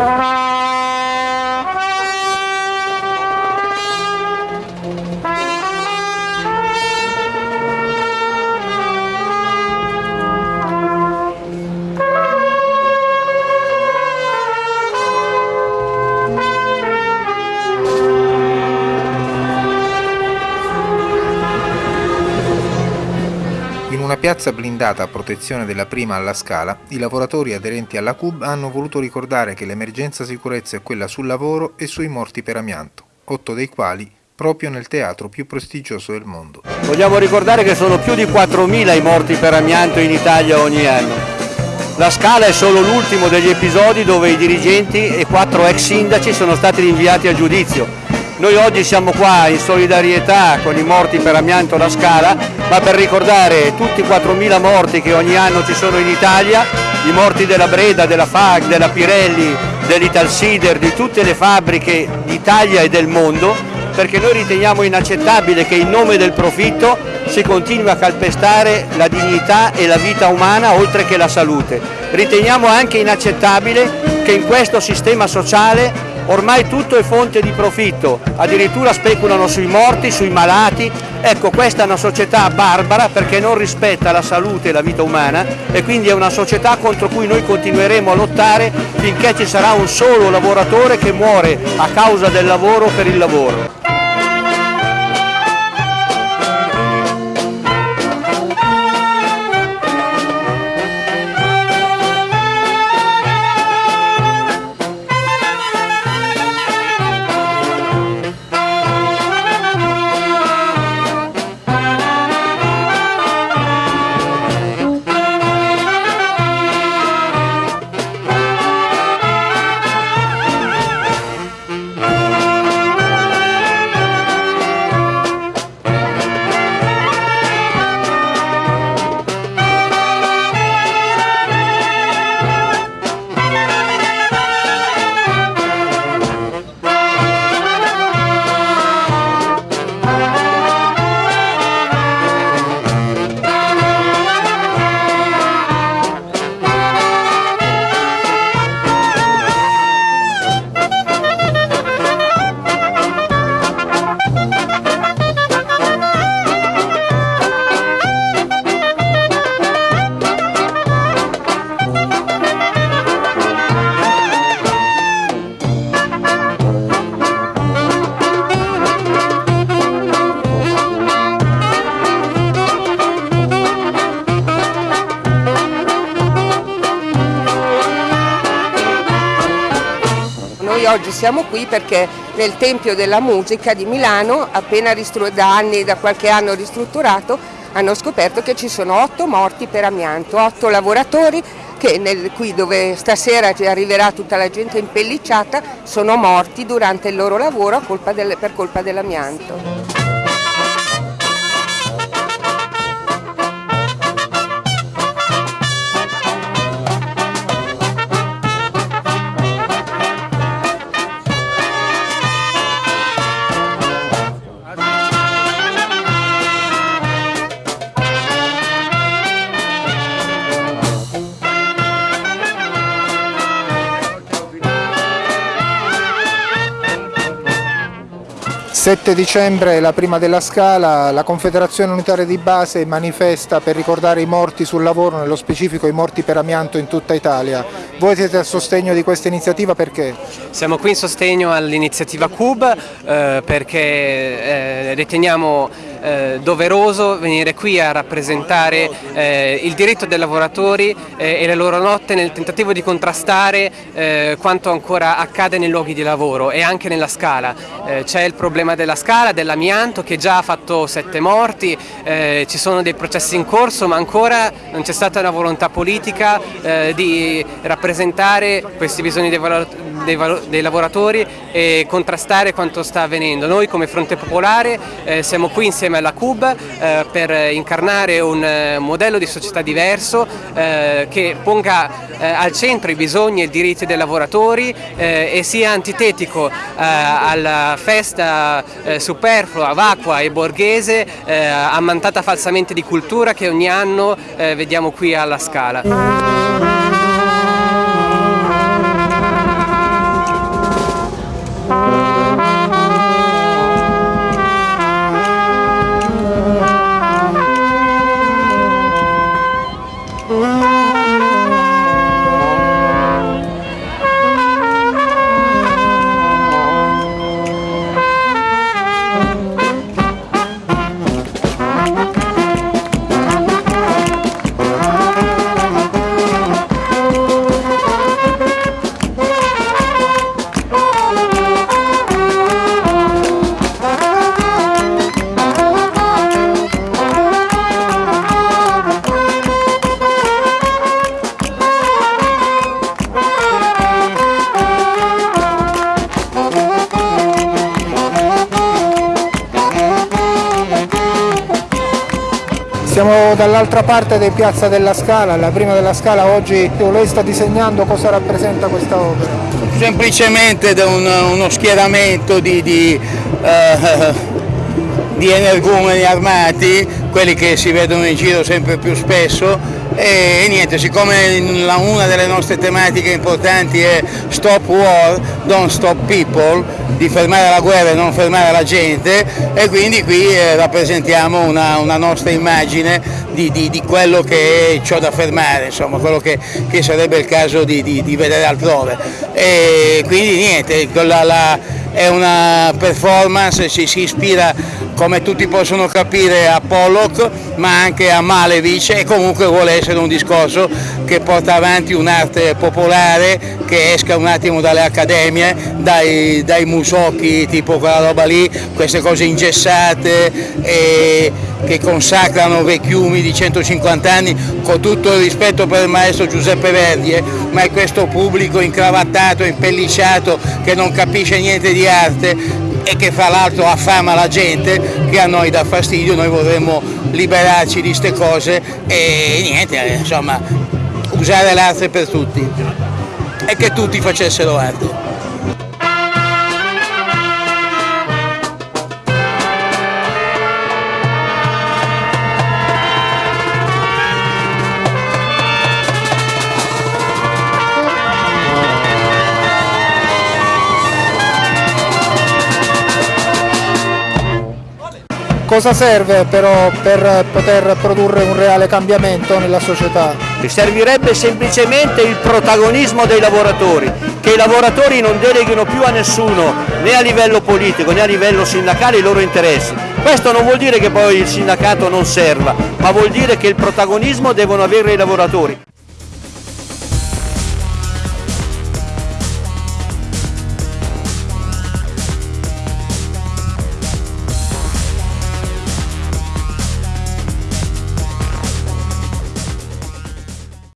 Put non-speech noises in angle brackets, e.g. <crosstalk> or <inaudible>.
Música piazza blindata a protezione della prima alla Scala, i lavoratori aderenti alla CUB hanno voluto ricordare che l'emergenza sicurezza è quella sul lavoro e sui morti per amianto, otto dei quali proprio nel teatro più prestigioso del mondo. Vogliamo ricordare che sono più di 4.000 i morti per amianto in Italia ogni anno. La Scala è solo l'ultimo degli episodi dove i dirigenti e quattro ex sindaci sono stati rinviati a giudizio noi oggi siamo qua in solidarietà con i morti per amianto alla Scala, ma per ricordare tutti i 4.000 morti che ogni anno ci sono in Italia, i morti della Breda, della FAG, della Pirelli, dell'Italsider, di tutte le fabbriche d'Italia e del mondo, perché noi riteniamo inaccettabile che in nome del profitto si continui a calpestare la dignità e la vita umana oltre che la salute. Riteniamo anche inaccettabile che in questo sistema sociale ormai tutto è fonte di profitto, addirittura speculano sui morti, sui malati, ecco questa è una società barbara perché non rispetta la salute e la vita umana e quindi è una società contro cui noi continueremo a lottare finché ci sarà un solo lavoratore che muore a causa del lavoro per il lavoro. Oggi siamo qui perché nel Tempio della Musica di Milano, appena da anni, da qualche anno ristrutturato, hanno scoperto che ci sono otto morti per amianto, otto lavoratori che nel, qui dove stasera arriverà tutta la gente impellicciata sono morti durante il loro lavoro colpa del, per colpa dell'amianto. 7 dicembre, la prima della Scala, la Confederazione Unitaria di Base manifesta per ricordare i morti sul lavoro, nello specifico i morti per amianto in tutta Italia. Voi siete a sostegno di questa iniziativa perché? Siamo qui in sostegno all'iniziativa CUB eh, perché eh, riteniamo eh, doveroso venire qui a rappresentare eh, il diritto dei lavoratori eh, e le loro notte nel tentativo di contrastare eh, quanto ancora accade nei luoghi di lavoro e anche nella scala. Eh, c'è il problema della scala, dell'amianto che già ha fatto sette morti, eh, ci sono dei processi in corso ma ancora non c'è stata una volontà politica di rappresentare questi bisogni dei, dei, dei, lavoratori e contrastare quanto sta avvenendo. Noi come Fronte Popolare siamo qui insieme alla CUB eh, per incarnare un eh, modello di società diverso eh, che ponga eh, al centro i bisogni e i diritti dei lavoratori eh, e sia antitetico eh, alla festa superflua, vacua e borghese ammantata falsamente di cultura che ogni anno vediamo qui alla Scala. Siamo dall'altra parte di Piazza della Scala, la prima della Scala, oggi lei sta disegnando cosa rappresenta questa opera? Semplicemente un, uno schieramento di, di, uh, <laughs> di energumeni armati, quelli che si vedono in giro sempre più spesso, e niente, siccome una delle nostre tematiche importanti è Stop War, Don't Stop People, di fermare la guerra e non fermare la gente, e quindi qui eh, rappresentiamo una, una, nostra immagine di, di, di, quello che è ciò da fermare, insomma, quello che, che sarebbe il caso di, di, vedere altrove. E quindi niente, la, la, è una performance, si, si ispira come tutti possono capire a Pollock ma anche a Malevich e comunque vuole essere un discorso che porta avanti un'arte popolare che esca un attimo dalle accademie, dai, dai musocchi tipo quella roba lì, queste cose ingessate e che consacrano vecchiumi di 150 anni con tutto il rispetto per il maestro Giuseppe Verdi, eh, ma è questo pubblico incravattato, impellicciato che non capisce niente di arte e che fra l'altro affama la gente che a noi dà fastidio, noi vorremmo liberarci di queste cose e niente, eh, insomma, usare l'arte per tutti e che tutti facessero arte. Cosa serve però per poter produrre un reale cambiamento nella società? Servirebbe semplicemente il protagonismo dei lavoratori, che i lavoratori non deleghino più a nessuno, né a livello politico né a livello sindacale, i loro interessi. Questo non vuol dire che poi il sindacato non serva, ma vuol dire che il protagonismo devono avere i lavoratori.